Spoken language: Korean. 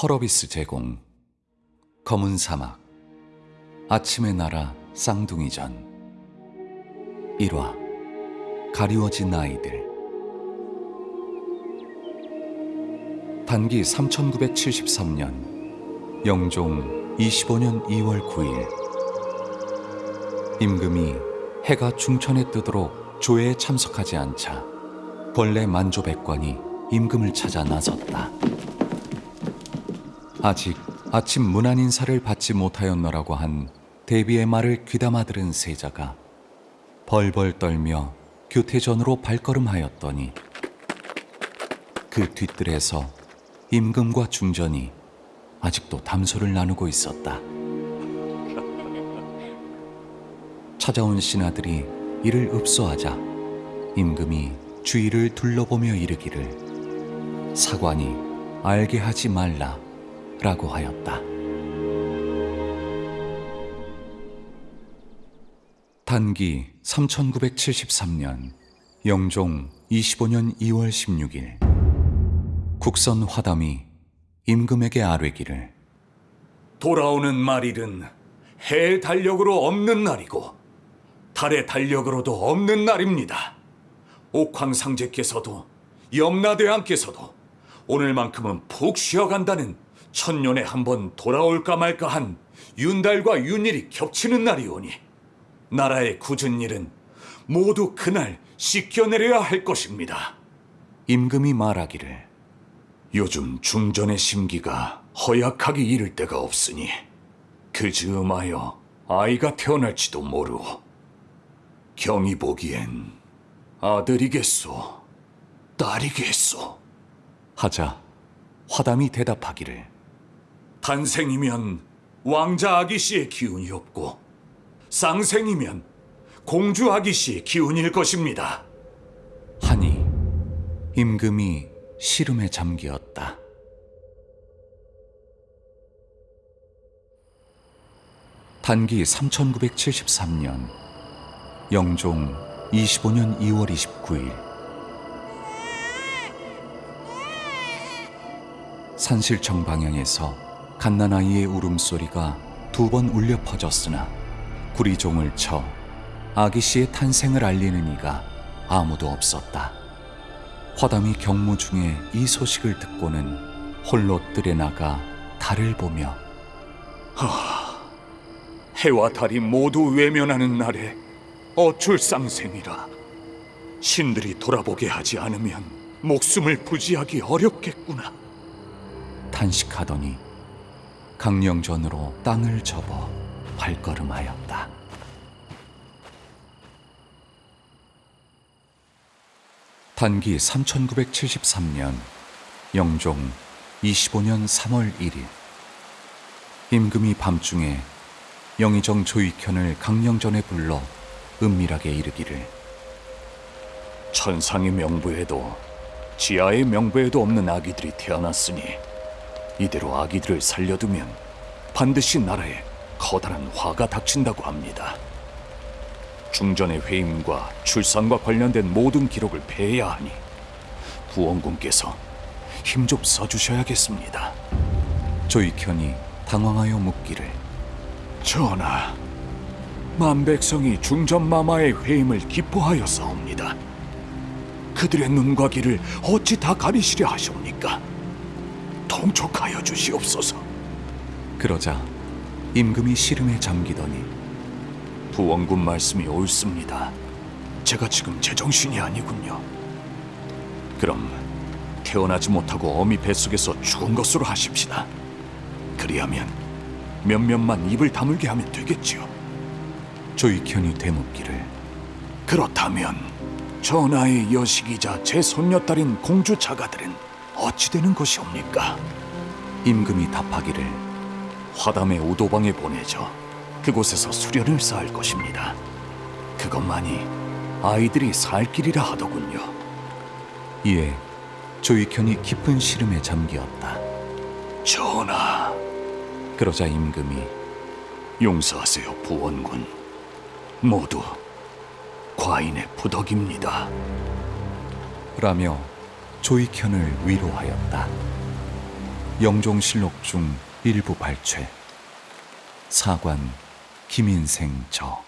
펄어비스 제공 검은 사막 아침의 나라 쌍둥이전 1화 가리워진 아이들 단기 3973년 영종 25년 2월 9일 임금이 해가 중천에 뜨도록 조회에 참석하지 않자 본래 만조백관이 임금을 찾아 나섰다. 아직 아침 문안 인사를 받지 못하였노라고 한 대비의 말을 귀담아 들은 세자가 벌벌 떨며 교태전으로 발걸음하였더니 그 뒤뜰에서 임금과 중전이 아직도 담소를 나누고 있었다. 찾아온 신하들이 이를 읍소하자 임금이 주위를 둘러보며 이르기를 사관이 알게 하지 말라 라고 하였다. 단기 3973년 영종 25년 2월 16일 국선 화담이 임금에게 아뢰기를 돌아오는 말일은 해 달력으로 없는 날이고 달의 달력으로도 없는 날입니다. 옥황상제께서도 염라대왕께서도 오늘만큼은 푹 쉬어간다는 천년에 한 번 돌아올까 말까 한 윤달과 윤일이 겹치는 날이오니 나라의 굳은 일은 모두 그날 씻겨내려야 할 것입니다. 임금이 말하기를 요즘 중전의 심기가 허약하기 이를 데가 없으니 그 즈음하여 아이가 태어날지도 모르오. 경이 보기엔 아들이겠소, 딸이겠소. 하자 화담이 대답하기를 탄생이면 왕자 아기 씨의 기운이 없고 쌍생이면 공주 아기 씨의 기운일 것입니다. 하니 임금이 시름에 잠기었다. 단기 3973년 영종 25년 2월 29일 산실청 방향에서 갓난아이의 울음소리가 두 번 울려 퍼졌으나 구리종을 쳐 아기 씨의 탄생을 알리는 이가 아무도 없었다. 화담이 경무 중에 이 소식을 듣고는 홀로 뜰에 나가 달을 보며 해와 달이 모두 외면하는 날에 어출 쌍생이라 신들이 돌아보게 하지 않으면 목숨을 부지하기 어렵겠구나. 탄식하더니 강령전으로 땅을 접어 발걸음하였다. 단기 3973년 영종 25년 3월 1일 임금이 밤중에 영의정 조익현을 강령전에 불러 은밀하게 이르기를 천상의 명부에도 지하의 명부에도 없는 아기들이 태어났으니 이대로 아기들을 살려두면 반드시 나라에 커다란 화가 닥친다고 합니다. 중전의 회임과 출산과 관련된 모든 기록을 폐해야 하니 부원군께서 힘 좀 써주셔야겠습니다. 조익현이 당황하여 묻기를 전하, 만백성이 중전마마의 회임을 기뻐하여사옵니다. 그들의 눈과 귀를 어찌 다 가리시려 하시옵니까? 통촉하여 주시옵소서. 그러자 임금이 시름에 잠기더니 부원군 말씀이 옳습니다. 제가 지금 제정신이 아니군요. 그럼 태어나지 못하고 어미 뱃속에서 죽은 것으로 하십시다. 그리하면 몇몇만 입을 다물게 하면 되겠지요. 조익현이 되묻기를 그렇다면 전하의 여식이자 제 손녀딸인 공주 자가들은 어찌 되는 것이옵니까? 임금이 답하기를 화담의 우도방에 보내져 그곳에서 수련을 쌓을 것입니다. 그것만이 아이들이 살 길이라 하더군요. 이에 조익현이 깊은 시름에 잠기었다. 전하, 그러자 임금이 용서하세요, 부원군. 모두 과인의 부덕입니다. 라며 조익현을 위로하였다. 영종실록 중 일부 발췌 사관 김인생 저